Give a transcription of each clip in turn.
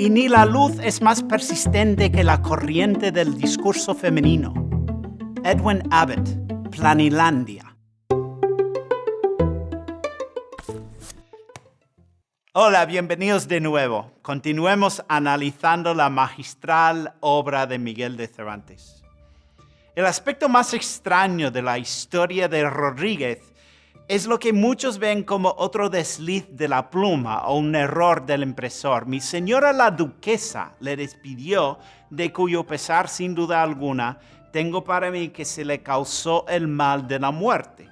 Y ni la luz es más persistente que la corriente del discurso femenino. Edwin Abbott, Planilandia. Hola, bienvenidos de nuevo. Continuemos analizando la magistral obra de Miguel de Cervantes. El aspecto más extraño de la historia de Rodríguez es lo que muchos ven como otro desliz de la pluma o un error del impresor. Mi señora la duquesa le despidió, de cuyo pesar sin duda alguna tengo para mí que se le causó el mal de la muerte.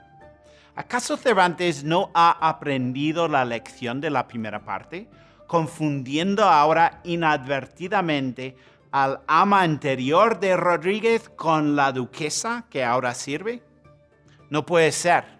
¿Acaso Cervantes no ha aprendido la lección de la primera parte, confundiendo ahora inadvertidamente al ama anterior de Rodríguez con la duquesa que ahora sirve? No puede ser.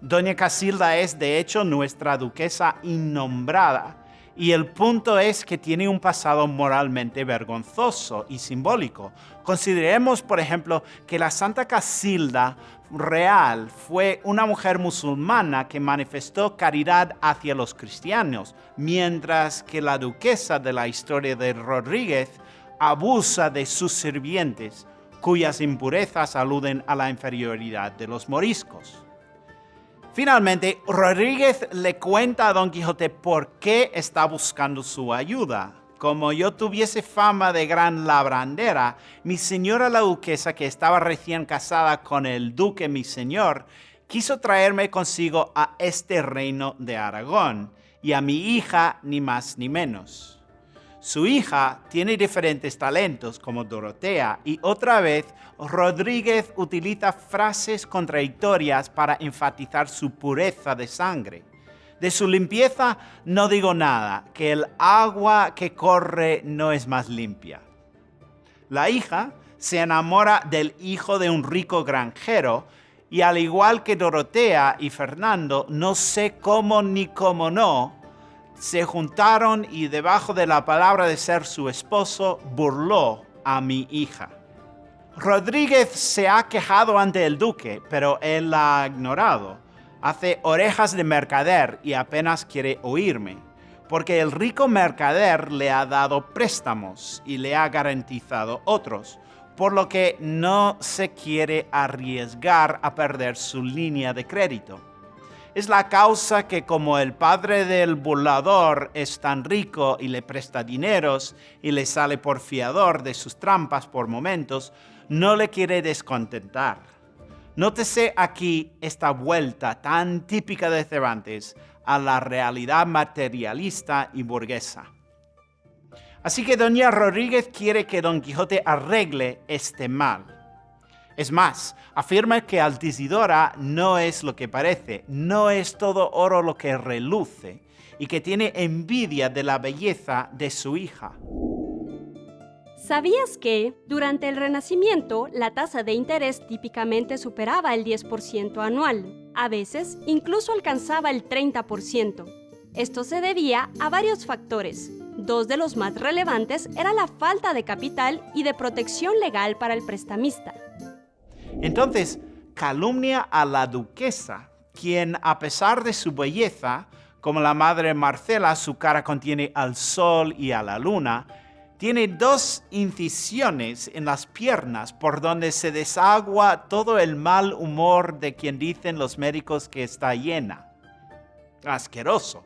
Doña Casilda es de hecho nuestra duquesa innombrada y el punto es que tiene un pasado moralmente vergonzoso y simbólico. Consideremos, por ejemplo, que la Santa Casilda real fue una mujer musulmana que manifestó caridad hacia los cristianos, mientras que la duquesa de la historia de Rodríguez abusa de sus sirvientes, cuyas impurezas aluden a la inferioridad de los moriscos. Finalmente, Rodríguez le cuenta a Don Quijote por qué está buscando su ayuda. Como yo tuviese fama de gran labrandera, mi señora la duquesa, que estaba recién casada con el duque mi señor, quiso traerme consigo a este reino de Aragón, y a mi hija ni más ni menos. Su hija tiene diferentes talentos como Dorotea y otra vez Rodríguez utiliza frases contradictorias para enfatizar su pureza de sangre. De su limpieza no digo nada, que el agua que corre no es más limpia. La hija se enamora del hijo de un rico granjero y al igual que Dorotea y Fernando, no sé cómo ni cómo no, se juntaron y debajo de la palabra de ser su esposo burló a mi hija. Rodríguez se ha quejado ante el duque, pero él la ha ignorado. Hace orejas de mercader y apenas quiere oírme, porque el rico mercader le ha dado préstamos y le ha garantizado otros, por lo que no se quiere arriesgar a perder su línea de crédito es la causa que como el padre del burlador es tan rico y le presta dineros y le sale por fiador de sus trampas por momentos, no le quiere descontentar. Nótese aquí esta vuelta tan típica de Cervantes a la realidad materialista y burguesa. Así que doña Rodríguez quiere que Don Quijote arregle este mal es más, afirma que Altisidora no es lo que parece, no es todo oro lo que reluce, y que tiene envidia de la belleza de su hija. ¿Sabías que, durante el Renacimiento, la tasa de interés típicamente superaba el 10% anual? A veces, incluso alcanzaba el 30%. Esto se debía a varios factores. Dos de los más relevantes era la falta de capital y de protección legal para el prestamista. Entonces, calumnia a la duquesa, quien a pesar de su belleza, como la madre Marcela, su cara contiene al sol y a la luna, tiene dos incisiones en las piernas por donde se desagua todo el mal humor de quien dicen los médicos que está llena. Asqueroso.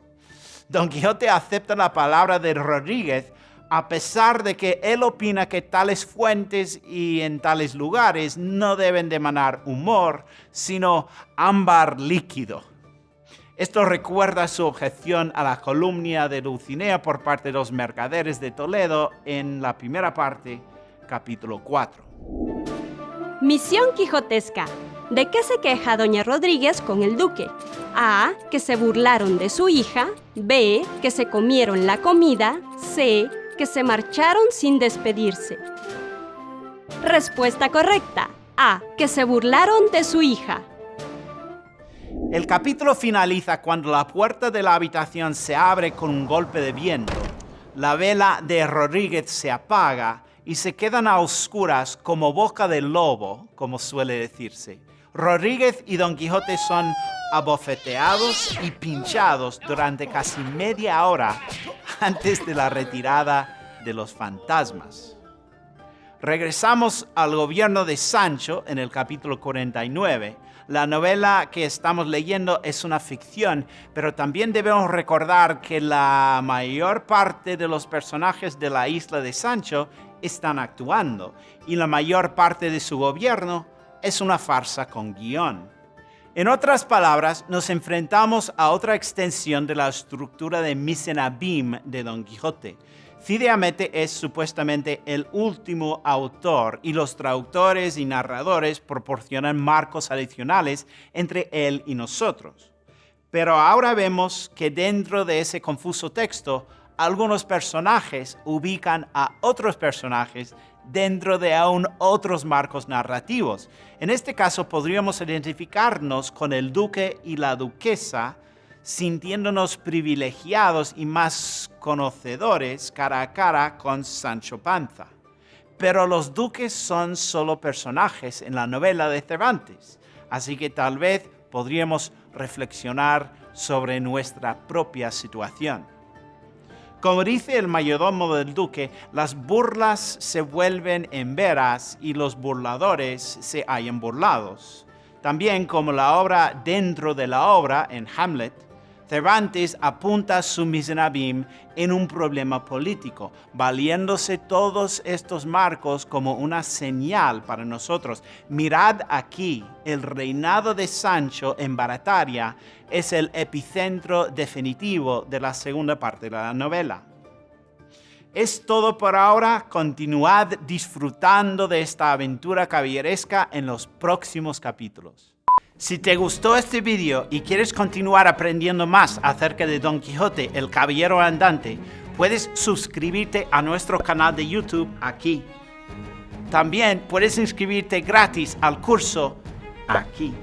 Don Quijote acepta la palabra de Rodríguez a pesar de que él opina que tales fuentes y en tales lugares no deben de emanar humor, sino ámbar líquido. Esto recuerda su objeción a la columna de Dulcinea por parte de los mercaderes de Toledo en la primera parte, capítulo 4. Misión quijotesca. ¿De qué se queja doña Rodríguez con el duque? A. Que se burlaron de su hija. B. Que se comieron la comida. C que se marcharon sin despedirse. Respuesta correcta. A. Que se burlaron de su hija. El capítulo finaliza cuando la puerta de la habitación se abre con un golpe de viento. La vela de Rodríguez se apaga y se quedan a oscuras como boca de lobo, como suele decirse. Rodríguez y Don Quijote son abofeteados y pinchados durante casi media hora antes de la retirada de los fantasmas. Regresamos al gobierno de Sancho en el capítulo 49. La novela que estamos leyendo es una ficción, pero también debemos recordar que la mayor parte de los personajes de la isla de Sancho están actuando y la mayor parte de su gobierno es una farsa con guion. En otras palabras, nos enfrentamos a otra extensión de la estructura de Misenabim de Don Quijote. Fideamente es supuestamente el último autor y los traductores y narradores proporcionan marcos adicionales entre él y nosotros. Pero ahora vemos que dentro de ese confuso texto, algunos personajes ubican a otros personajes dentro de aún otros marcos narrativos. En este caso podríamos identificarnos con el duque y la duquesa, sintiéndonos privilegiados y más conocedores cara a cara con Sancho Panza. Pero los duques son solo personajes en la novela de Cervantes, así que tal vez podríamos reflexionar sobre nuestra propia situación. Como dice el mayordomo del duque, las burlas se vuelven en veras y los burladores se hallan burlados. También como la obra dentro de la obra en Hamlet, Cervantes apunta su Miserabim en un problema político, valiéndose todos estos marcos como una señal para nosotros. Mirad aquí, el reinado de Sancho en Barataria es el epicentro definitivo de la segunda parte de la novela. Es todo por ahora, continuad disfrutando de esta aventura caballeresca en los próximos capítulos. Si te gustó este video y quieres continuar aprendiendo más acerca de Don Quijote, el Caballero Andante, puedes suscribirte a nuestro canal de YouTube aquí. También puedes inscribirte gratis al curso aquí.